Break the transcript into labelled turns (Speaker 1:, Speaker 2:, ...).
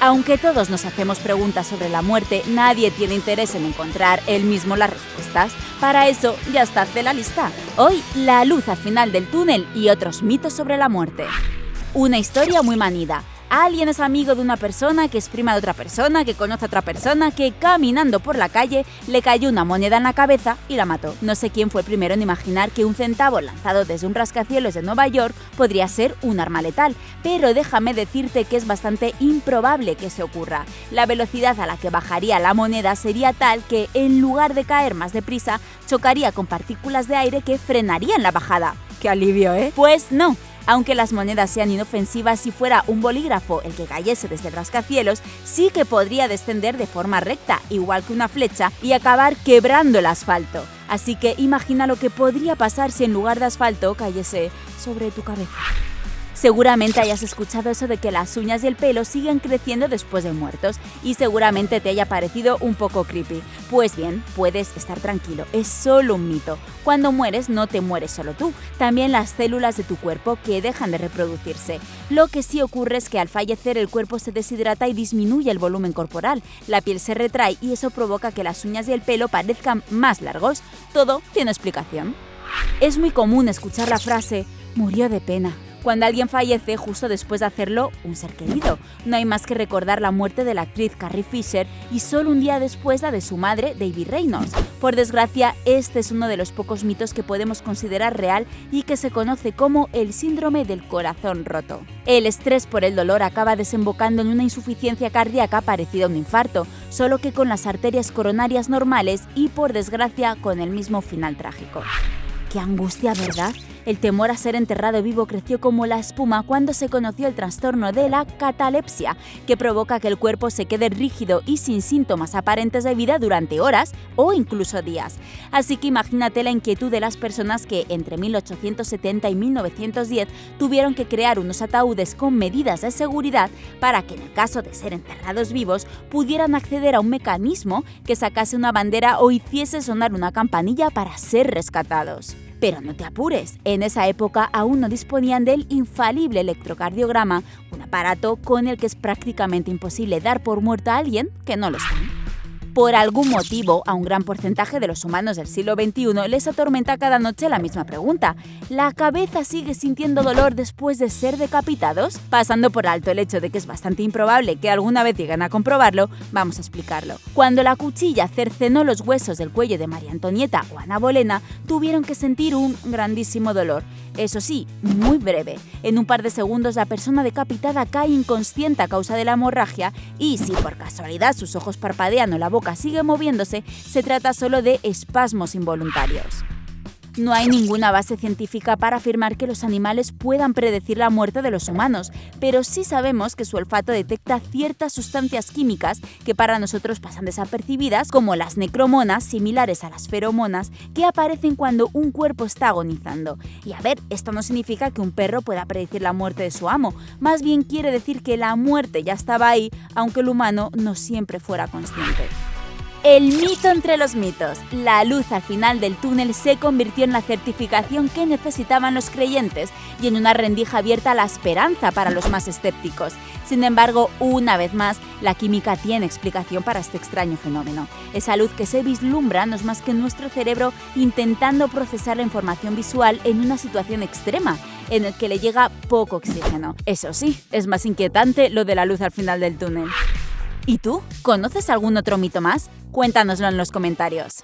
Speaker 1: Aunque todos nos hacemos preguntas sobre la muerte, nadie tiene interés en encontrar él mismo las respuestas. Para eso ya está hace la lista. Hoy, la luz al final del túnel y otros mitos sobre la muerte. Una historia muy manida. Alguien es amigo de una persona que es prima de otra persona, que conoce a otra persona, que caminando por la calle le cayó una moneda en la cabeza y la mató. No sé quién fue el primero en imaginar que un centavo lanzado desde un rascacielos de Nueva York podría ser un arma letal, pero déjame decirte que es bastante improbable que se ocurra. La velocidad a la que bajaría la moneda sería tal que, en lugar de caer más deprisa, chocaría con partículas de aire que frenarían la bajada. ¡Qué alivio, eh! Pues no, aunque las monedas sean inofensivas, si fuera un bolígrafo el que cayese desde el rascacielos, sí que podría descender de forma recta, igual que una flecha, y acabar quebrando el asfalto. Así que imagina lo que podría pasar si en lugar de asfalto cayese sobre tu cabeza. Seguramente hayas escuchado eso de que las uñas y el pelo siguen creciendo después de muertos y seguramente te haya parecido un poco creepy. Pues bien, puedes estar tranquilo, es solo un mito. Cuando mueres no te mueres solo tú, también las células de tu cuerpo que dejan de reproducirse. Lo que sí ocurre es que al fallecer el cuerpo se deshidrata y disminuye el volumen corporal, la piel se retrae y eso provoca que las uñas y el pelo parezcan más largos. Todo tiene explicación. Es muy común escuchar la frase murió de pena cuando alguien fallece justo después de hacerlo un ser querido. No hay más que recordar la muerte de la actriz Carrie Fisher y solo un día después la de su madre, David Reynolds. Por desgracia, este es uno de los pocos mitos que podemos considerar real y que se conoce como el síndrome del corazón roto. El estrés por el dolor acaba desembocando en una insuficiencia cardíaca parecida a un infarto, solo que con las arterias coronarias normales y por desgracia con el mismo final trágico. ¡Qué angustia, ¿verdad? El temor a ser enterrado vivo creció como la espuma cuando se conoció el trastorno de la catalepsia, que provoca que el cuerpo se quede rígido y sin síntomas aparentes de vida durante horas o incluso días. Así que imagínate la inquietud de las personas que entre 1870 y 1910 tuvieron que crear unos ataúdes con medidas de seguridad para que en el caso de ser enterrados vivos pudieran acceder a un mecanismo que sacase una bandera o hiciese sonar una campanilla para ser rescatados. Pero no te apures, en esa época aún no disponían del infalible electrocardiograma, un aparato con el que es prácticamente imposible dar por muerto a alguien que no lo está. Por algún motivo, a un gran porcentaje de los humanos del siglo XXI les atormenta cada noche la misma pregunta. ¿La cabeza sigue sintiendo dolor después de ser decapitados? Pasando por alto el hecho de que es bastante improbable que alguna vez lleguen a comprobarlo, vamos a explicarlo. Cuando la cuchilla cercenó los huesos del cuello de María Antonieta o Ana Bolena, tuvieron que sentir un grandísimo dolor. Eso sí, muy breve. En un par de segundos la persona decapitada cae inconsciente a causa de la hemorragia y si por casualidad sus ojos parpadean o la sigue moviéndose, se trata solo de espasmos involuntarios. No hay ninguna base científica para afirmar que los animales puedan predecir la muerte de los humanos, pero sí sabemos que su olfato detecta ciertas sustancias químicas que para nosotros pasan desapercibidas, como las necromonas, similares a las feromonas, que aparecen cuando un cuerpo está agonizando. Y a ver, esto no significa que un perro pueda predecir la muerte de su amo, más bien quiere decir que la muerte ya estaba ahí, aunque el humano no siempre fuera consciente. El mito entre los mitos. La luz al final del túnel se convirtió en la certificación que necesitaban los creyentes y en una rendija abierta a la esperanza para los más escépticos. Sin embargo, una vez más, la química tiene explicación para este extraño fenómeno. Esa luz que se vislumbra no es más que nuestro cerebro intentando procesar la información visual en una situación extrema, en el que le llega poco oxígeno. Eso sí, es más inquietante lo de la luz al final del túnel. ¿Y tú? ¿Conoces algún otro mito más? Cuéntanoslo en los comentarios.